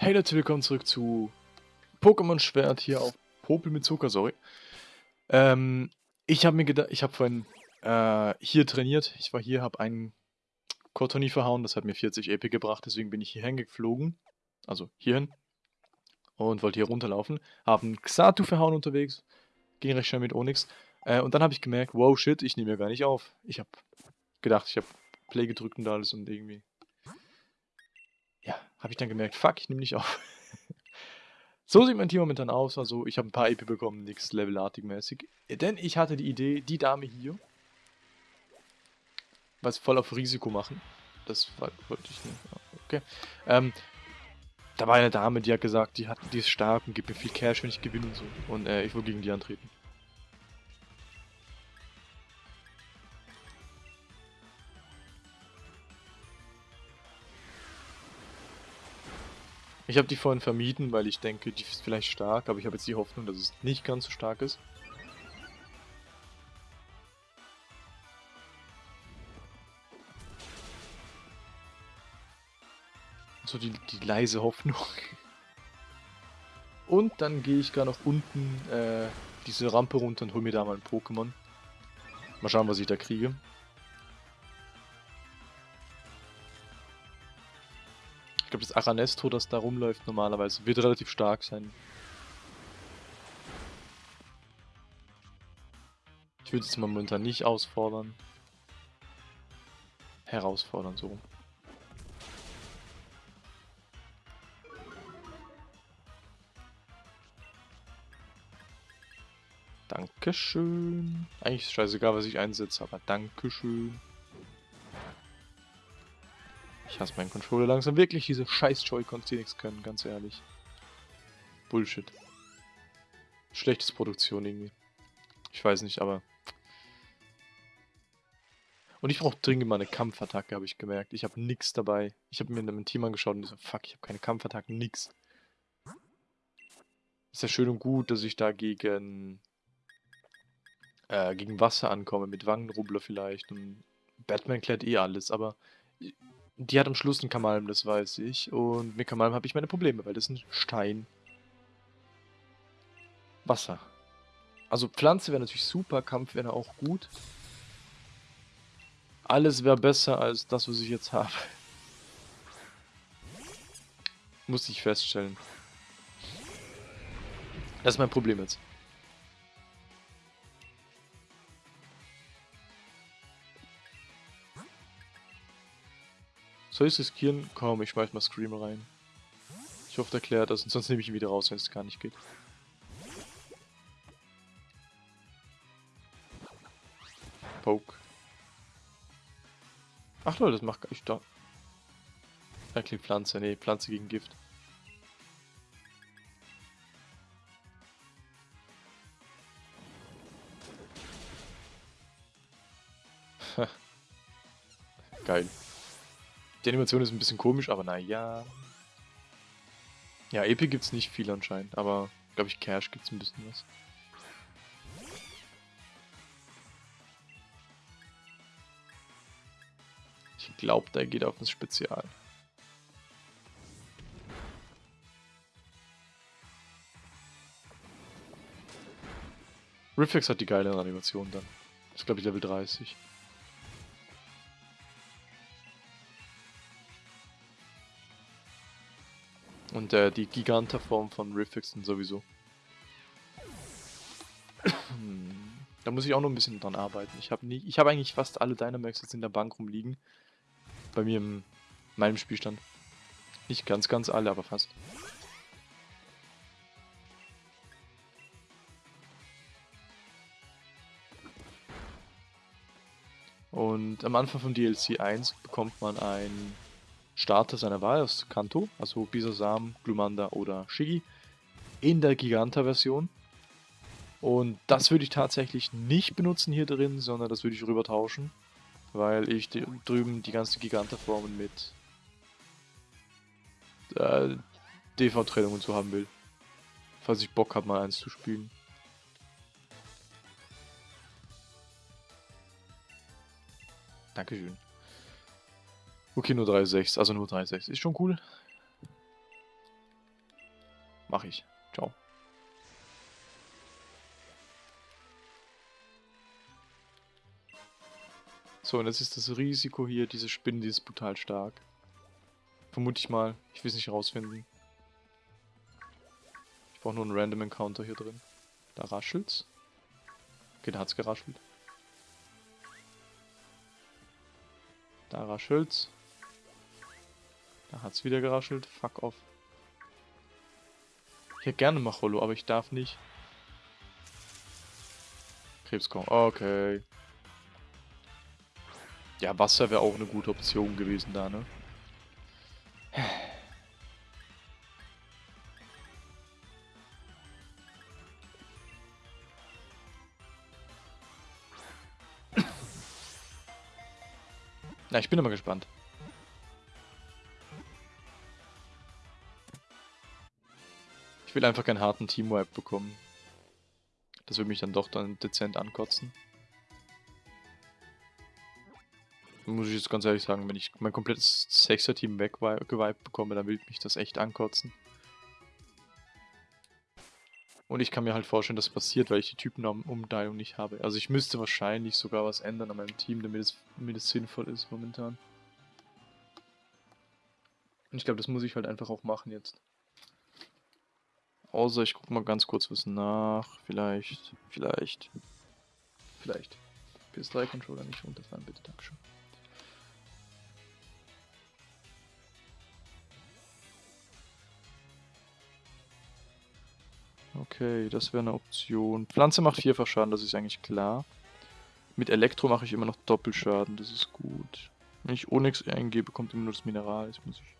Hey Leute, willkommen zurück zu Pokémon Schwert hier auf Popel mit Zucker, sorry. Ähm, ich habe mir gedacht, ich habe vorhin äh, hier trainiert. Ich war hier, habe einen Cottony verhauen, das hat mir 40 EP gebracht, deswegen bin ich hier hingeflogen. Also hierhin. Und wollte hier runterlaufen. Habe einen Xatu verhauen unterwegs. Ging recht schnell mit Onyx. Äh, und dann habe ich gemerkt, wow, shit, ich nehme ja gar nicht auf. Ich habe gedacht, ich habe Play gedrückt und alles und irgendwie habe ich dann gemerkt, fuck, ich nehme nicht auf. so sieht mein Team momentan aus. Also ich habe ein paar EP bekommen, nichts Levelartig mäßig. Denn ich hatte die Idee, die Dame hier, was voll auf Risiko machen. Das wollte ich nicht. Okay. Ähm, da war eine Dame, die hat gesagt, die, hat, die ist stark und gibt mir viel Cash, wenn ich gewinne und so. Und äh, ich will gegen die antreten. Ich habe die vorhin vermieden, weil ich denke, die ist vielleicht stark, aber ich habe jetzt die Hoffnung, dass es nicht ganz so stark ist. So die, die leise Hoffnung. Und dann gehe ich gar noch unten äh, diese Rampe runter und hole mir da mal ein Pokémon. Mal schauen, was ich da kriege. Glaube, das Aranesto, das da rumläuft normalerweise, wird relativ stark sein. Ich würde es momentan nicht ausfordern. Herausfordern, so. Dankeschön. Eigentlich ist scheißegal, was ich einsetze, aber Dankeschön. Ich hasse meinen Controller langsam wirklich, diese scheiß Joy-Cons, die nichts können, ganz ehrlich. Bullshit. Schlechtes Produktion irgendwie. Ich weiß nicht, aber... Und ich brauche dringend mal eine Kampfattacke, habe ich gemerkt. Ich habe nichts dabei. Ich habe mir in einem Team angeschaut und so, fuck, ich habe keine Kampfattacke, nix. Ist ja schön und gut, dass ich da gegen... Äh, gegen Wasser ankomme, mit Wangenrubler vielleicht. Und Batman klärt eh alles, aber die hat am Schluss einen Kamalm, das weiß ich. Und mit Kamalm habe ich meine Probleme, weil das ist ein Stein. Wasser. Also Pflanze wäre natürlich super, Kampf wäre auch gut. Alles wäre besser als das, was ich jetzt habe. Muss ich feststellen. Das ist mein Problem jetzt. Soll ich es riskieren? Komm, ich schmeiß mal Screamer rein. Ich hoffe, der klärt das, und sonst nehme ich ihn wieder raus, wenn es gar nicht geht. Poke. Ach Leute, das macht gar nicht da. Eigentlich Pflanze, nee, Pflanze gegen Gift. Geil. Die Animation ist ein bisschen komisch, aber naja. Ja, EP es nicht viel anscheinend, aber glaube ich Cash gibt es ein bisschen was. Ich glaube, der geht auf das Spezial. Riffix hat die geile Animation dann. Das ist glaube ich Level 30. Und äh, die Giganterform von Riffixen sowieso. da muss ich auch noch ein bisschen dran arbeiten. Ich habe hab eigentlich fast alle Dynamax jetzt in der Bank rumliegen. Bei mir in meinem Spielstand. Nicht ganz, ganz alle, aber fast. Und am Anfang von DLC 1 bekommt man ein Starter seiner Wahl aus Kanto, also Bisasam, Glumanda oder Shigi, in der Giganta-Version. Und das würde ich tatsächlich nicht benutzen hier drin, sondern das würde ich rüber tauschen, weil ich drüben die ganze Giganta-Formen mit äh, DV-Trennung zu haben will. Falls ich Bock habe, mal eins zu spielen. Dankeschön. Okay, nur 3,6, also nur 3,6. Ist schon cool. mach ich. Ciao. So, und jetzt ist das Risiko hier, diese Spinne, die ist brutal stark. Vermute ich mal. Ich will es nicht rausfinden. Ich brauche nur einen Random Encounter hier drin. Da raschelt's. Okay, da hat's geraschelt. Da raschelt's. Da hat's wieder geraschelt. Fuck off. Ich hätte gerne Macholo, aber ich darf nicht. Krebskorn. Okay. Ja, Wasser wäre auch eine gute Option gewesen da, ne? Na, ich bin immer gespannt. Will einfach keinen harten Teamwipe bekommen. Das würde mich dann doch dann dezent ankotzen. muss ich jetzt ganz ehrlich sagen, wenn ich mein komplettes Sechser-Team weggewiped bekomme, dann will mich das echt ankotzen. Und ich kann mir halt vorstellen, dass das passiert, weil ich die Typenumteilung nicht habe. Also ich müsste wahrscheinlich sogar was ändern an meinem Team, damit es, damit es sinnvoll ist momentan. Und ich glaube, das muss ich halt einfach auch machen jetzt. Außer ich gucke mal ganz kurz was nach. Vielleicht, vielleicht, vielleicht. PS3-Controller nicht runterfahren, bitte, Dankeschön. Okay, das wäre eine Option. Pflanze macht vierfach Schaden, das ist eigentlich klar. Mit Elektro mache ich immer noch Doppelschaden, das ist gut. Wenn ich Onyx eingebe, kommt immer nur das Mineral. Jetzt muss ich...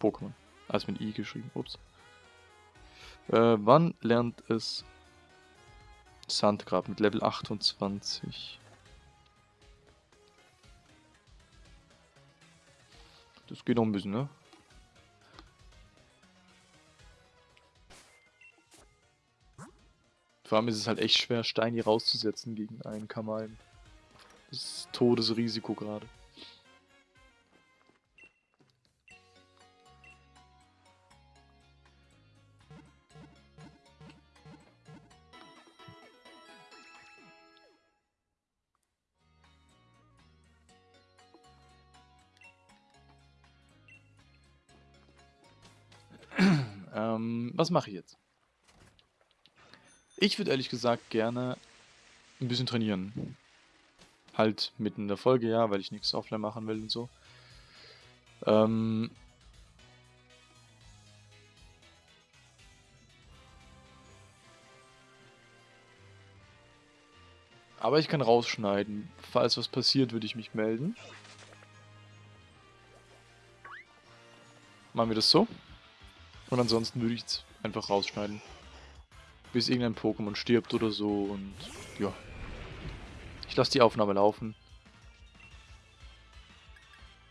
Pokémon. Alles mit I geschrieben, ups. Äh, wann lernt es Sandgrab mit Level 28? Das geht noch ein bisschen, ne? Vor allem ist es halt echt schwer, Steini rauszusetzen gegen einen Kamalm. Das ist Todesrisiko gerade. Was mache ich jetzt? Ich würde ehrlich gesagt gerne ein bisschen trainieren. Halt mitten in der Folge, ja, weil ich nichts offline machen will und so. Ähm Aber ich kann rausschneiden. Falls was passiert, würde ich mich melden. Machen wir das so. Und ansonsten würde ich es einfach rausschneiden bis irgendein Pokémon stirbt oder so und ja. Ich lasse die Aufnahme laufen.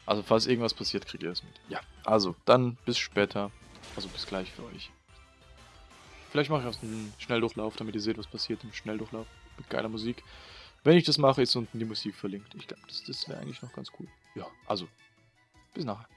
Also falls irgendwas passiert, kriegt ihr es mit. Ja, also dann bis später. Also bis gleich für euch. Vielleicht mache ich auch einen Schnelldurchlauf, damit ihr seht, was passiert im Schnelldurchlauf. Mit geiler Musik. Wenn ich das mache, ist unten die Musik verlinkt. Ich glaube, das, das wäre eigentlich noch ganz cool. Ja, also, bis nachher.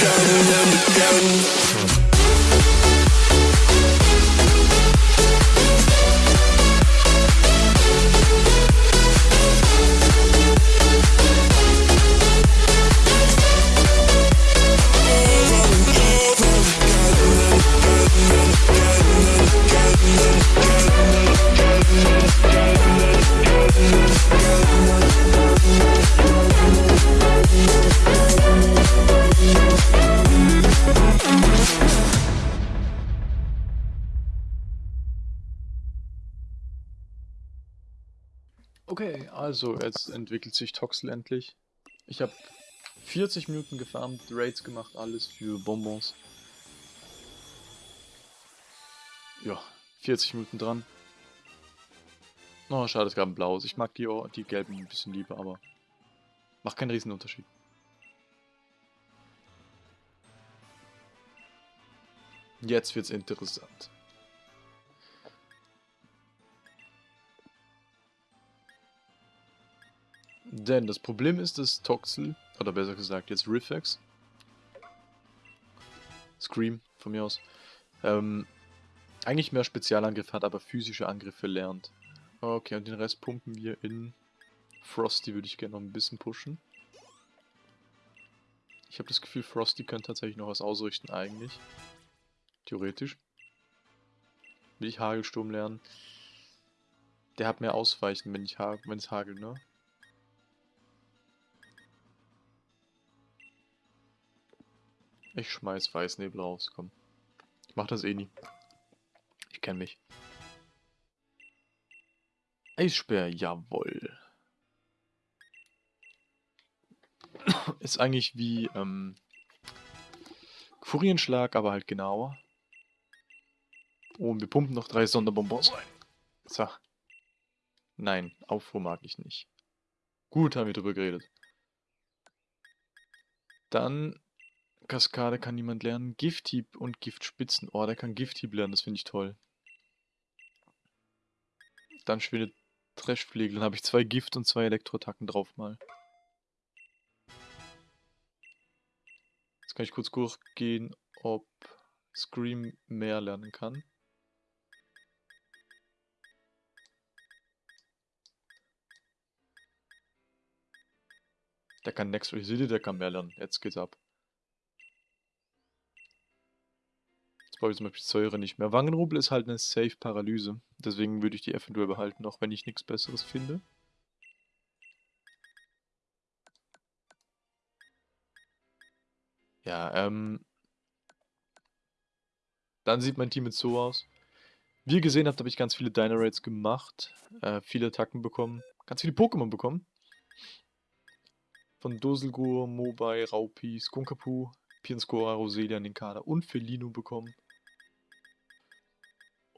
down, down, down. Also jetzt entwickelt sich Toxel endlich. Ich habe 40 Minuten gefarmt, Raids gemacht, alles für Bonbons. Ja, 40 Minuten dran. Oh, schade, es gab ein blaues. Ich mag die, die gelben ein bisschen lieber, aber macht keinen riesen Unterschied. Jetzt wird's interessant. Denn das Problem ist, dass Toxel, oder besser gesagt jetzt Riffex, Scream von mir aus, ähm, eigentlich mehr Spezialangriff hat, aber physische Angriffe lernt. Okay, und den Rest pumpen wir in Frosty, würde ich gerne noch ein bisschen pushen. Ich habe das Gefühl, Frosty könnte tatsächlich noch was ausrichten, eigentlich. Theoretisch. Will ich Hagelsturm lernen? Der hat mehr Ausweichen, wenn ich ha wenn es hagelt, ne? Ich schmeiß Weißnebel raus, komm. Ich mach das eh nie. Ich kenn mich. Eisspeer, jawoll. Ist eigentlich wie, ähm, Furienschlag, aber halt genauer. Oh, und wir pumpen noch drei Sonderbonbons rein. So. Nein, Aufruhr mag ich nicht. Gut, haben wir drüber geredet. Dann Kaskade kann niemand lernen. Gifthieb und Giftspitzen. Oh, der kann Gifthieb lernen, das finde ich toll. Dann schwindet Trashflegel. Dann habe ich zwei Gift- und zwei Elektroattacken drauf mal. Jetzt kann ich kurz durchgehen, ob Scream mehr lernen kann. Der kann Next City, der kann mehr lernen. Jetzt geht's ab. Brauche ich zum Beispiel Säure nicht mehr. Wangenrubel ist halt eine Safe Paralyse. Deswegen würde ich die eventuell behalten, auch wenn ich nichts Besseres finde. Ja, ähm. Dann sieht mein Team jetzt so aus. Wie ihr gesehen habt, habe ich ganz viele Dynarates gemacht, äh, viele Attacken bekommen, ganz viele Pokémon bekommen. Von Doselgur, Mobai, Raupi, Skunkapu, Pinscora, Roselia, Ninkada und Felino bekommen.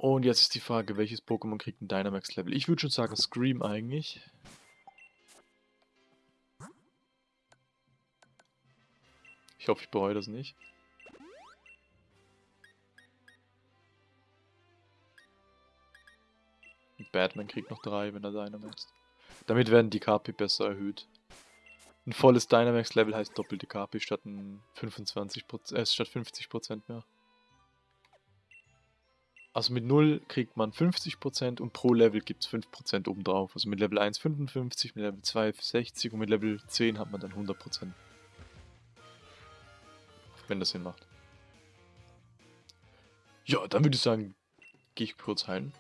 Und jetzt ist die Frage, welches Pokémon kriegt ein Dynamax-Level? Ich würde schon sagen Scream eigentlich. Ich hoffe, ich bereue das nicht. Batman kriegt noch drei, wenn er Dynamaxt. Damit werden die KP besser erhöht. Ein volles Dynamax-Level heißt doppelte KP statt ein 25%, äh, statt 50% mehr. Also mit 0 kriegt man 50% und pro Level gibt es 5% obendrauf. Also mit Level 1 55, mit Level 2 60 und mit Level 10 hat man dann 100%. Wenn das Sinn macht. Ja, dann würde ich sagen, gehe ich kurz heilen.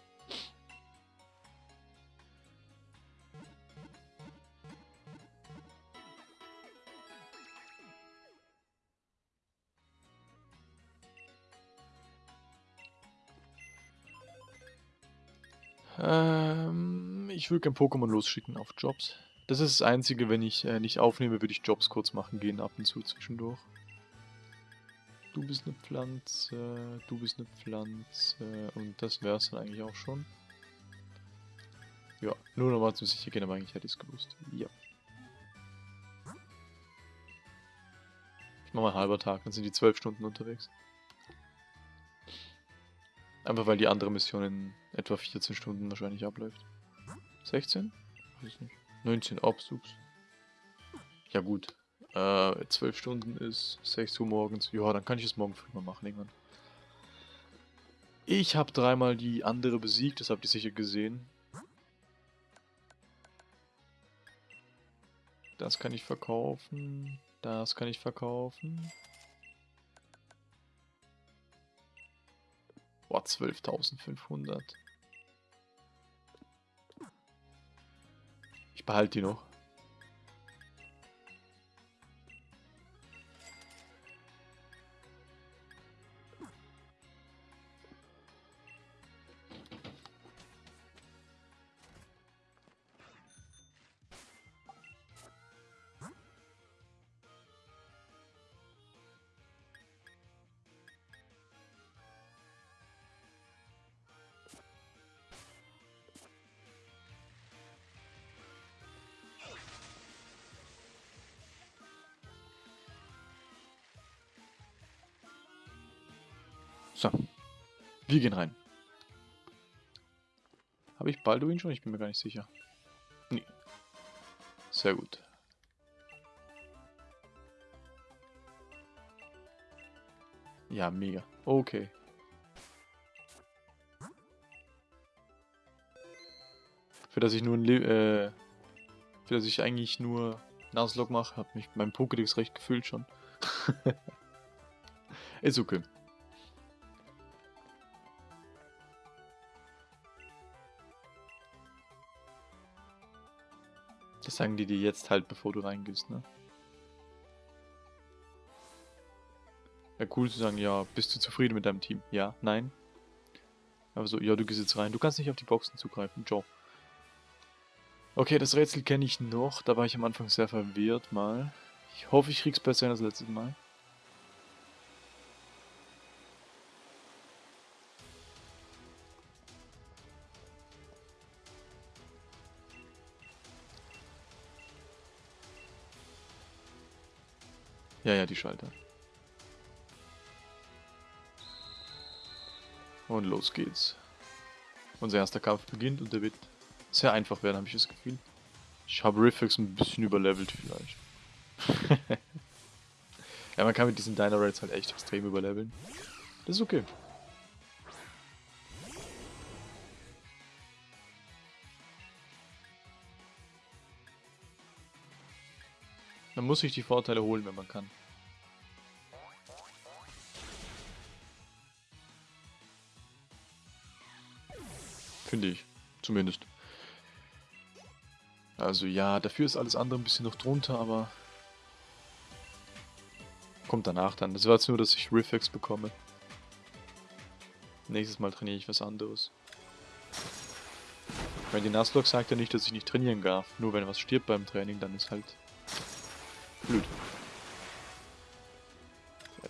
Ähm, ich würde kein Pokémon losschicken auf Jobs. Das ist das Einzige, wenn ich äh, nicht aufnehme, würde ich Jobs kurz machen gehen, ab und zu zwischendurch. Du bist eine Pflanze, du bist eine Pflanze und das wäre es dann eigentlich auch schon. Ja, nur nochmal zum sicher gehen, aber eigentlich hätte ich es gewusst. Ja. Ich mache mal halber Tag, dann sind die zwölf Stunden unterwegs. Einfach weil die andere Mission in etwa 14 Stunden wahrscheinlich abläuft. 16? Weiß nicht. 19 Absuchs. Ja gut. Äh, 12 Stunden ist 6 Uhr morgens. Ja, dann kann ich es morgen früh mal machen irgendwann. Ich habe dreimal die andere besiegt, das habt ihr sicher gesehen. Das kann ich verkaufen. Das kann ich verkaufen. Boah, 12.500. Ich behalte die noch. So. Wir gehen rein. Habe ich Balduin schon? Ich bin mir gar nicht sicher. Nee. Sehr gut. Ja, mega. Okay. Für das ich nur ein Le äh, für das ich eigentlich nur Nuzlocke mache, hat mich mein Pokédex recht gefüllt schon. Ist okay. Sagen die dir jetzt halt, bevor du reingehst, ne? Ja, cool zu sagen, ja, bist du zufrieden mit deinem Team? Ja, nein. Aber so, ja, du gehst jetzt rein. Du kannst nicht auf die Boxen zugreifen. Ciao. Okay, das Rätsel kenne ich noch. Da war ich am Anfang sehr verwirrt mal. Ich hoffe, ich krieg's besser als letztes Mal. Ja, ja, die Schalter. Und los geht's. Unser erster Kampf beginnt und der wird sehr einfach werden, habe ich das Gefühl. Ich habe Riffix ein bisschen überlevelt vielleicht. ja, man kann mit diesen Dynarates halt echt extrem überleveln. Das ist okay. Muss sich die Vorteile holen, wenn man kann. Finde ich. Zumindest. Also ja, dafür ist alles andere ein bisschen noch drunter, aber... Kommt danach dann. Das war jetzt nur, dass ich Riffex bekomme. Nächstes Mal trainiere ich was anderes. Weil die Nuzlocke sagt ja nicht, dass ich nicht trainieren darf. Nur wenn was stirbt beim Training, dann ist halt blöd.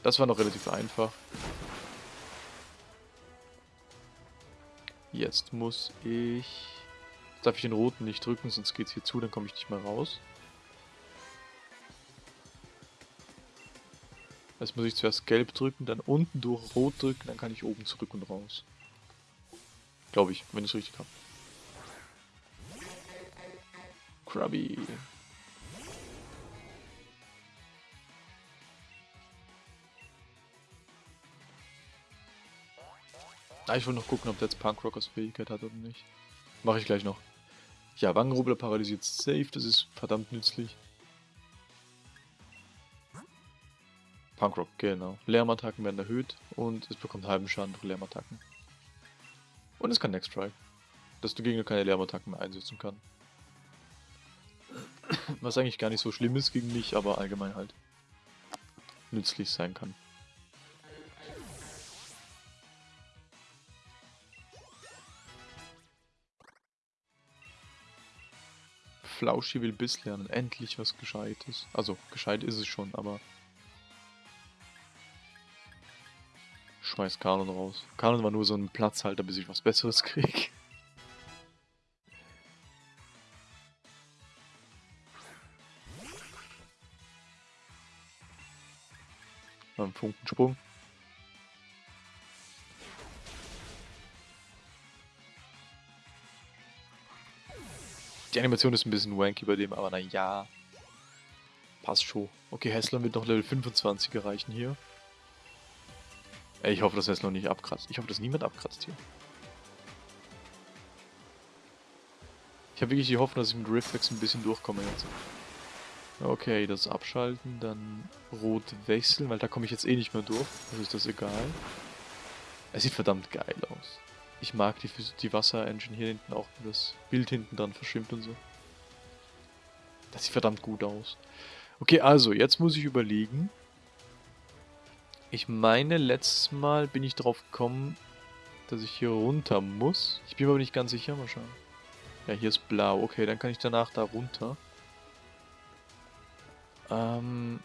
Das war noch relativ einfach. Jetzt muss ich... Jetzt darf ich den roten nicht drücken, sonst geht's hier zu, dann komme ich nicht mehr raus. Jetzt muss ich zuerst gelb drücken, dann unten durch rot drücken, dann kann ich oben zurück und raus. Glaube ich, wenn ich es richtig habe. Krabby. Ah, ich wollte noch gucken, ob der jetzt Punkrockers Fähigkeit hat oder nicht. Mache ich gleich noch. Ja, Wangenrubbler paralysiert safe, das ist verdammt nützlich. Punkrock, genau. Lärmattacken werden erhöht und es bekommt halben Schaden durch Lärmattacken. Und es kann Next Strike, dass der Gegner keine Lärmattacken mehr einsetzen kann. Was eigentlich gar nicht so schlimm ist gegen mich, aber allgemein halt nützlich sein kann. Flauschi will Biss lernen. Endlich was Gescheites. Also, gescheit ist es schon, aber... Schmeiß Kanon raus. Kanon war nur so ein Platzhalter, bis ich was Besseres krieg. Beim Funkensprung. Die Animation ist ein bisschen wanky bei dem, aber naja. Passt schon. Okay, Hessler wird noch Level 25 erreichen hier. Ey, ich hoffe, dass Hessler nicht abkratzt. Ich hoffe, dass niemand abkratzt hier. Ich habe wirklich die Hoffnung, dass ich mit Riftwex ein bisschen durchkomme jetzt. Okay, das abschalten, dann rot wechseln, weil da komme ich jetzt eh nicht mehr durch. Also ist das egal. Es sieht verdammt geil aus. Ich mag die, die Wasser-Engine hier hinten auch, wie das Bild hinten dran verschwimmt und so. Das sieht verdammt gut aus. Okay, also, jetzt muss ich überlegen. Ich meine, letztes Mal bin ich drauf gekommen, dass ich hier runter muss. Ich bin mir aber nicht ganz sicher, mal schauen. Ja, hier ist blau. Okay, dann kann ich danach da runter. Ähm,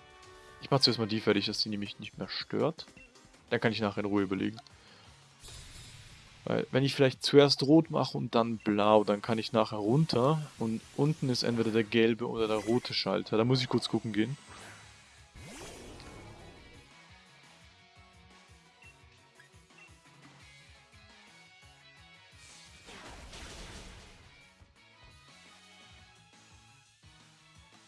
ich mache zuerst mal die fertig, dass die nämlich nicht mehr stört. Dann kann ich nachher in Ruhe überlegen. Weil wenn ich vielleicht zuerst rot mache und dann blau, dann kann ich nachher runter und unten ist entweder der gelbe oder der rote Schalter. Da muss ich kurz gucken gehen.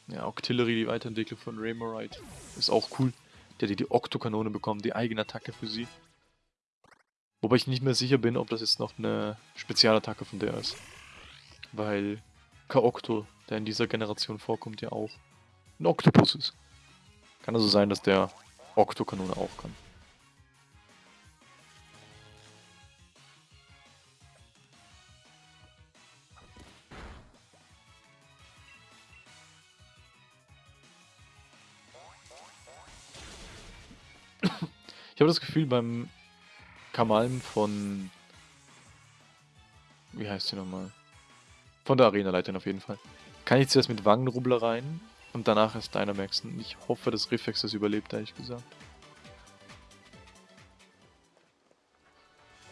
Ja, Octillery, die Weiterentwicklung von Raymorite, ist auch cool. Der hat die Oktokanone bekommen, die eigene Attacke für sie. Wobei ich nicht mehr sicher bin, ob das jetzt noch eine Spezialattacke von der ist. Weil Kaokto, der in dieser Generation vorkommt, ja auch ein Oktopus ist. Kann also sein, dass der Oktokanone auch kann. Ich habe das Gefühl, beim Kamalm von... Wie heißt sie nochmal? Von der Arenaleiterin auf jeden Fall. Kann ich zuerst mit Wangenrubbler rein und danach erst Dynamaxen. Ich hoffe, dass Reflex das überlebt, ehrlich gesagt.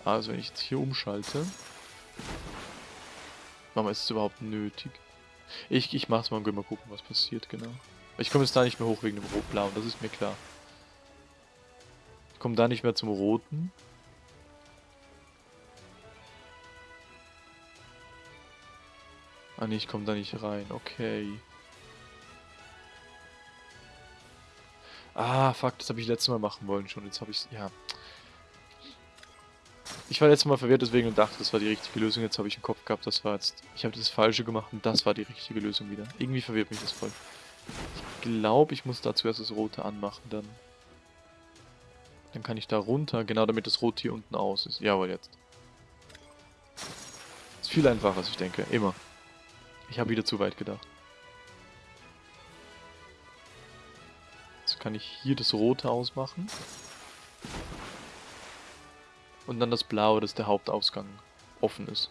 Also wenn ich jetzt hier umschalte... Mama, ist es überhaupt nötig? Ich, ich mach's mal und mal gucken, was passiert, genau. Ich komme jetzt da nicht mehr hoch wegen dem Rot-Blau, das ist mir klar. Ich komme da nicht mehr zum Roten. Ah ne, ich komme da nicht rein. Okay. Ah, fuck, das habe ich letztes Mal machen wollen schon. Jetzt habe ich ja. Ich war letztes Mal verwirrt deswegen und dachte, das war die richtige Lösung. Jetzt habe ich im Kopf gehabt, das war jetzt... Ich habe das Falsche gemacht und das war die richtige Lösung wieder. Irgendwie verwirrt mich das voll. Ich glaube, ich muss da zuerst das Rote anmachen, dann... Dann kann ich da runter, genau damit das Rot hier unten aus ist. Jawohl, jetzt. Ist viel einfacher, als ich denke. Immer. Ich habe wieder zu weit gedacht. Jetzt kann ich hier das Rote ausmachen. Und dann das Blaue, dass der Hauptausgang offen ist.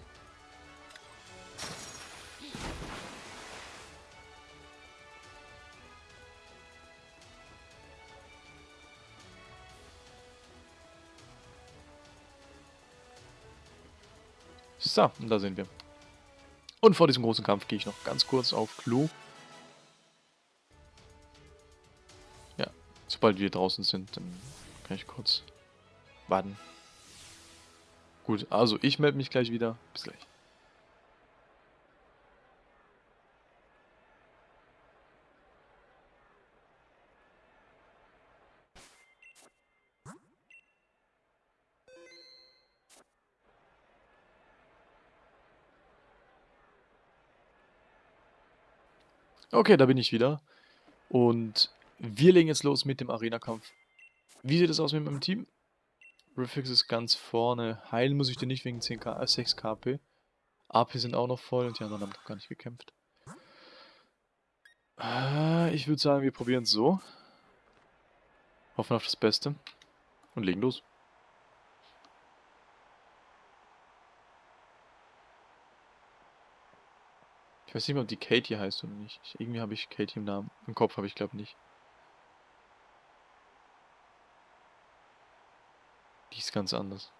So, und da sind wir. Und vor diesem großen Kampf gehe ich noch ganz kurz auf Klo. Ja, sobald wir draußen sind, dann kann ich kurz warten. Gut, also ich melde mich gleich wieder. Bis gleich. Okay, da bin ich wieder. Und wir legen jetzt los mit dem Arena-Kampf. Wie sieht es aus mit meinem Team? Riffix ist ganz vorne. Heilen muss ich dir nicht wegen 10k, äh, 6 KP. AP sind auch noch voll und die anderen haben noch gar nicht gekämpft. Äh, ich würde sagen, wir probieren es so. Hoffen auf das Beste. Und legen los. Ich weiß nicht mehr, ob die Katie heißt oder nicht. Ich, irgendwie habe ich Katie im Namen. Im Kopf habe ich glaube nicht. Die ist ganz anders.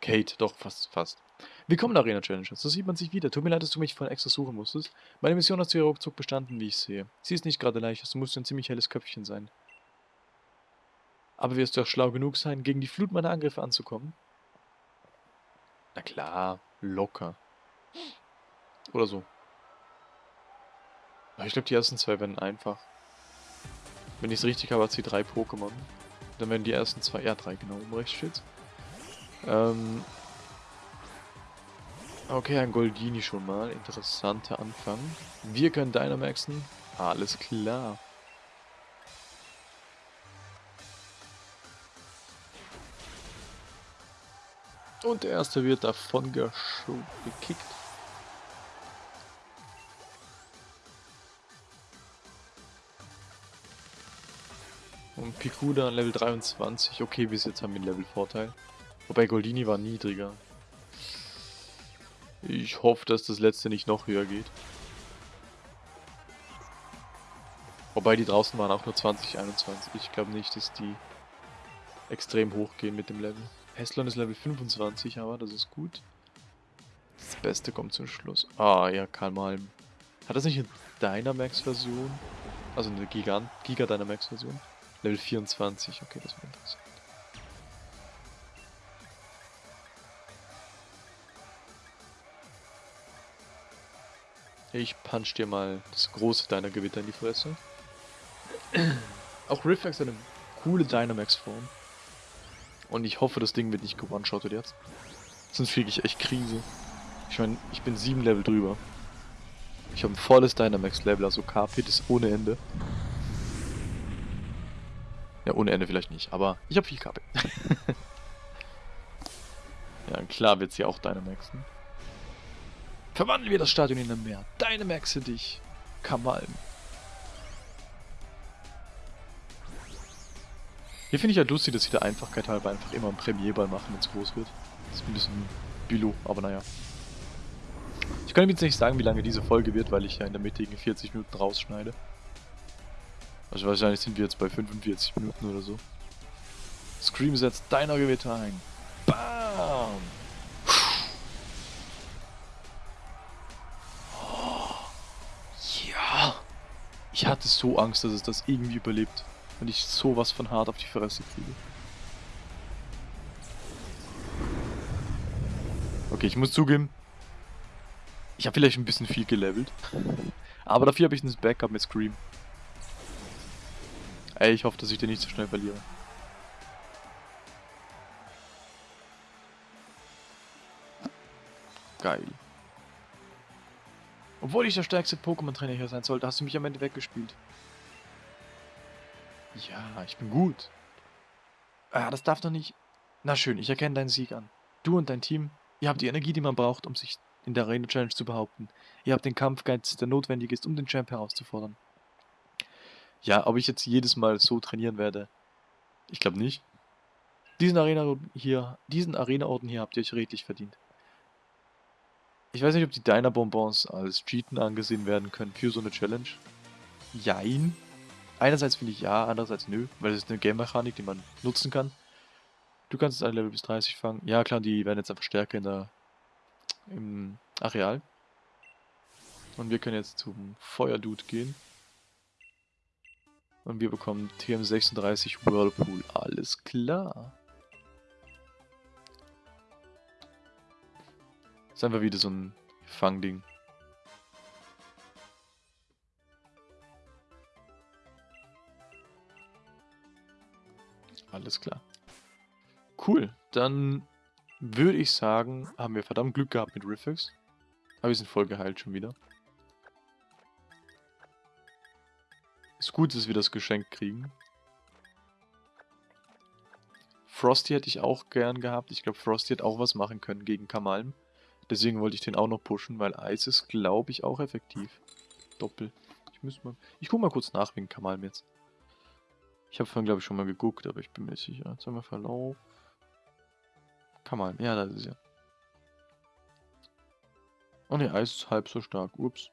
Kate, doch, fast, fast. Willkommen Arena Challenges. So sieht man sich wieder. Tut mir leid, dass du mich vorhin extra suchen musstest. Meine Mission hat zu ihrer ruckzuck bestanden, wie ich sehe. Sie ist nicht gerade leicht, du musst ein ziemlich helles Köpfchen sein. Aber wirst du auch schlau genug sein, gegen die Flut meiner Angriffe anzukommen? Na klar, locker. Oder so. Ich glaube, die ersten zwei werden einfach. Wenn ich es richtig habe, hat sie drei Pokémon. Dann werden die ersten zwei, ja drei genau, um rechts steht. Ähm, okay, ein Goldini schon mal. Interessanter Anfang. Wir können Dynamaxen. Alles klar. Und der erste wird davon gekickt. Und Pikuda Level 23. Okay, bis jetzt haben wir einen Level-Vorteil. Wobei Goldini war niedriger. Ich hoffe, dass das letzte nicht noch höher geht. Wobei die draußen waren auch nur 20, 21. Ich glaube nicht, dass die extrem hoch gehen mit dem Level. Heslon ist Level 25, aber das ist gut. Das Beste kommt zum Schluss. Ah, ja, Karl Malm. Hat das nicht eine Dynamax-Version? Also eine Gigant Giga Dynamax-Version? Level 24, okay, das wäre interessant. Ich punch dir mal das große deiner Gewitter in die Fresse. Auch Rifflex hat eine coole Dynamax-Form. Und ich hoffe, das Ding wird nicht gewone-shottet jetzt. Sonst kriege ich echt Krise. Ich meine, ich bin 7 Level drüber. Ich habe ein volles Dynamax-Level, also KP ist ohne Ende. Ja, ohne Ende vielleicht nicht, aber ich habe viel KP. ja, klar wird sie auch Dynamaxen. Verwandeln wir das Stadion in ein Meer. Dynamaxe dich. Kamalm. Hier finde ich halt lustig, dass sie der Einfachkeit halber einfach immer einen Premierball machen, wenn es groß wird. Das ist ein bisschen Bilo, aber naja. Ich kann jetzt nicht sagen, wie lange diese Folge wird, weil ich ja in der Mitte 40 Minuten rausschneide. Also wahrscheinlich sind wir jetzt bei 45 Minuten oder so. Scream setzt deiner Gewitter ein. Bam! Oh, ja! Ich hatte so Angst, dass es das irgendwie überlebt. Und ich sowas von hart auf die Fresse kriege. Okay, ich muss zugeben, ich habe vielleicht ein bisschen viel gelevelt. Aber dafür habe ich ein Backup mit Scream. Ey, ich hoffe, dass ich den nicht so schnell verliere. Geil. Obwohl ich der stärkste Pokémon-Trainer hier sein sollte, hast du mich am Ende weggespielt. Ja, ich bin gut. Ah, das darf doch nicht... Na schön, ich erkenne deinen Sieg an. Du und dein Team, ihr habt die Energie, die man braucht, um sich in der Arena Challenge zu behaupten. Ihr habt den Kampfgeist, der notwendig ist, um den Champ herauszufordern. Ja, ob ich jetzt jedes Mal so trainieren werde, ich glaube nicht. Diesen Arena hier, diesen Arena-Orden hier habt ihr euch redlich verdient. Ich weiß nicht, ob die Diner-Bonbons als Cheaten angesehen werden können für so eine Challenge. Jein. Einerseits finde ich ja, andererseits nö, weil es ist eine Game-Mechanik, die man nutzen kann. Du kannst alle Level bis 30 fangen. Ja klar, die werden jetzt einfach stärker in der, im Areal. Und wir können jetzt zum Feuerdude gehen. Und wir bekommen TM36 Whirlpool. Alles klar. Ist einfach wieder so ein Fangding. Alles klar. Cool, dann würde ich sagen, haben wir verdammt Glück gehabt mit Riffix. Aber wir sind voll geheilt schon wieder. Ist gut, dass wir das Geschenk kriegen. Frosty hätte ich auch gern gehabt. Ich glaube, Frosty hätte auch was machen können gegen Kamalm. Deswegen wollte ich den auch noch pushen, weil Eis ist, glaube ich, auch effektiv. Doppel. Ich muss mal... Ich gucke mal kurz nach wegen Kamalm jetzt. Ich habe vorhin, glaube ich, schon mal geguckt, aber ich bin mir sicher. Jetzt haben wir Verlauf. Kamalm. Ja, das ist ja. Oh ne, Eis ist halb so stark. Ups.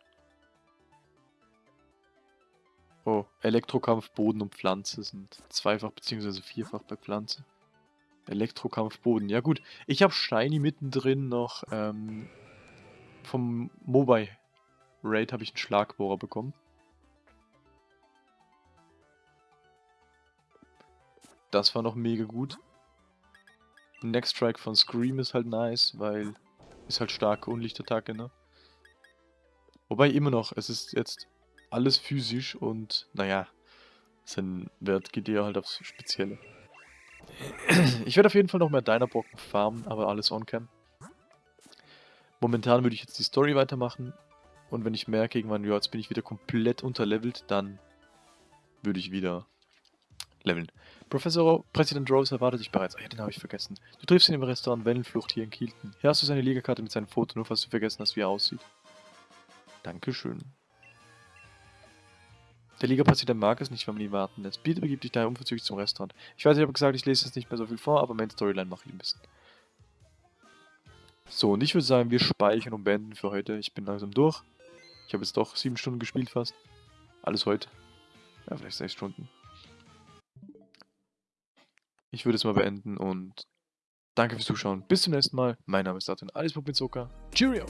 Oh, Elektrokampf, Boden und Pflanze sind zweifach bzw. vierfach bei Pflanze. Elektrokampf, Boden. Ja gut, ich habe Shiny mittendrin noch ähm, vom Mobile Raid habe ich einen Schlagbohrer bekommen. Das war noch mega gut. Next Strike von Scream ist halt nice, weil ist halt starke Unlichtattacke, ne? Wobei immer noch, es ist jetzt alles physisch und naja, sein Wert geht eher halt aufs Spezielle. Ich werde auf jeden Fall noch mehr Diner-Brocken farmen, aber alles on-cam. Momentan würde ich jetzt die Story weitermachen und wenn ich merke, irgendwann, ja, jetzt bin ich wieder komplett unterlevelt, dann würde ich wieder leveln. Professor Präsident Rose erwartet dich bereits. Ah ja, den habe ich vergessen. Du triffst ihn im Restaurant Wellenflucht hier in Kielten. Hier hast du seine Liegekarte mit seinem Foto, nur falls du vergessen hast, wie er aussieht. Dankeschön. Der Liga-Präsident mag es nicht, wenn man ihn warten lässt. Bitte begib dich daher unverzüglich zum Restaurant. Ich weiß, ich habe gesagt, ich lese jetzt nicht mehr so viel vor, aber Main Storyline mache ich ein bisschen. So, und ich würde sagen, wir speichern und beenden für heute. Ich bin langsam durch. Ich habe jetzt doch sieben Stunden gespielt fast. Alles heute. Ja, vielleicht sechs Stunden. Ich würde es mal beenden und danke fürs Zuschauen. Bis zum nächsten Mal. Mein Name ist Datin, alles mit Zucker. Cheerio!